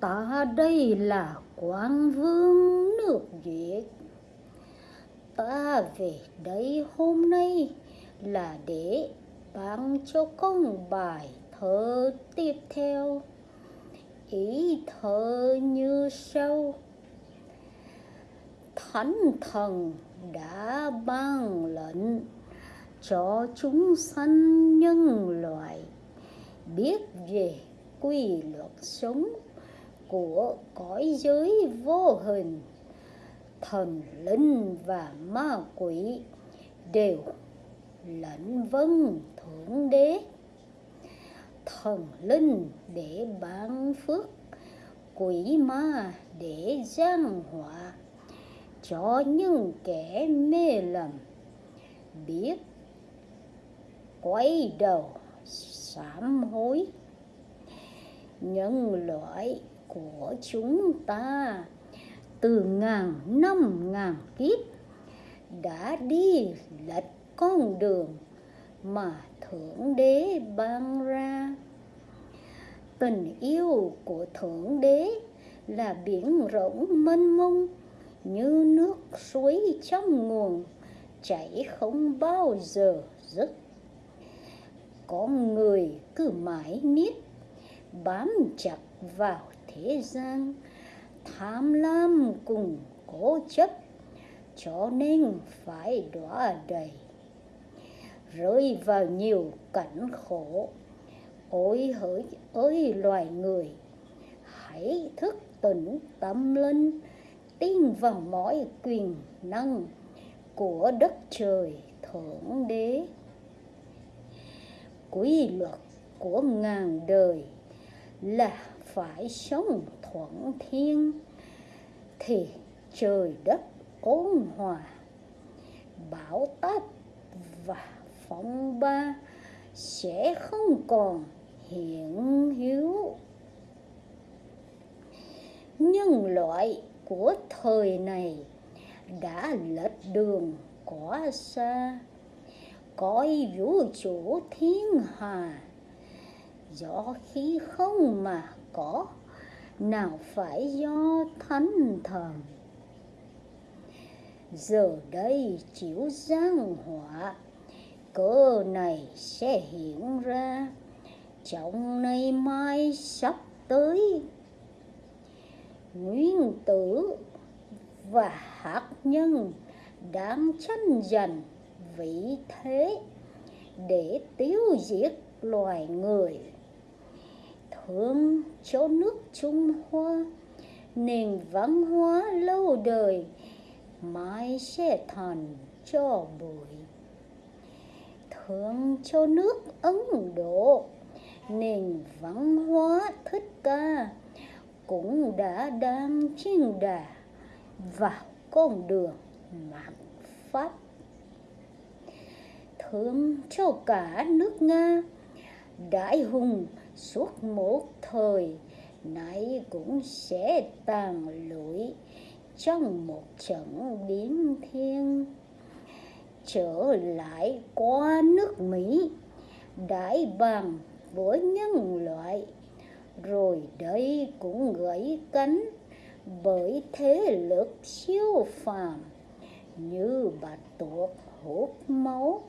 ta đây là quan vương nước việt. Ta về đây hôm nay là để ban cho con bài thơ tiếp theo. Ý thơ như sau. Thánh thần đã ban lệnh cho chúng sanh nhân loại biết về quy luật sống của cõi giới vô hình, thần linh và ma quỷ đều lệnh vâng thượng đế. Thần linh để ban phước, quỷ ma để gian họa. Cho những kẻ mê lầm biết quay đầu sám hối. Nhân loại của chúng ta. Từ ngàn năm ngàn kiếp đã đi lệch con đường mà thượng đế ban ra. Tình yêu của thượng đế là biển rộng mênh mông như nước suối trong nguồn, chảy không bao giờ dứt. Con người cứ mãi miết bám chặt vào thế gian, tham lam cùng cố chấp, cho nên phải đọa đầy. Rơi vào nhiều cảnh khổ, ôi hỡi ơi loài người, hãy thức tỉnh tâm linh, tin vào mọi quyền năng của đất trời thượng đế. Quy luật của ngàn đời là phải sống thuận thiên, thì trời đất ôn hòa, bão táp và phong ba sẽ không còn hiện hữu. Nhân loại của thời này đã lệch đường quá xa coi vũ trụ thiên hà do khí không mà có. Nào phải do thánh thần. Giờ đây chịu giang họa cơ này sẽ hiện ra. Trong nay mai sắp tới. Nguyên tử và hạt nhân đang tranh giành vị thế để tiêu diệt loài người thương cho nước Trung Hoa, nền văn hóa lâu đời mãi sẽ thành cho bụi. Thương cho nước Ấn Độ, nền văn hóa thích ca, cũng đã đang trên đà vào con đường mạng pháp. Thương cho cả nước nga, đại hùng suốt một thời nay cũng sẽ tàn lụi trong một trận biến thiên. Trở lại qua nước mỹ, đại bằng với nhân loại. Rồi đây cũng gãy cánh bởi thế lực siêu phàm như bạch tuộc hút máu,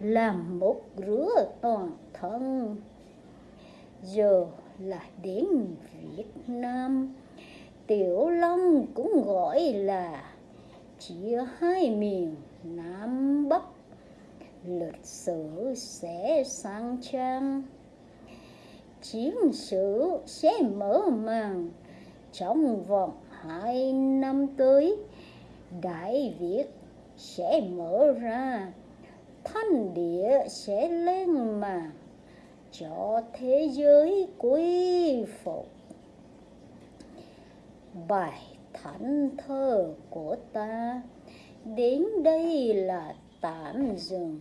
làm một rửa toàn thân giờ là đến Việt Nam. Tiểu Long cũng gọi là chia hai miền Nam Bắc. Lịch sử sẽ sang trang. Chiến sử sẽ mở màn trong vòng hai năm tới. Đại việt sẽ mở ra, thanh địa sẽ lên màn cho thế giới quy phục. Bài thánh thơ của ta, đến đây là tạm dừng.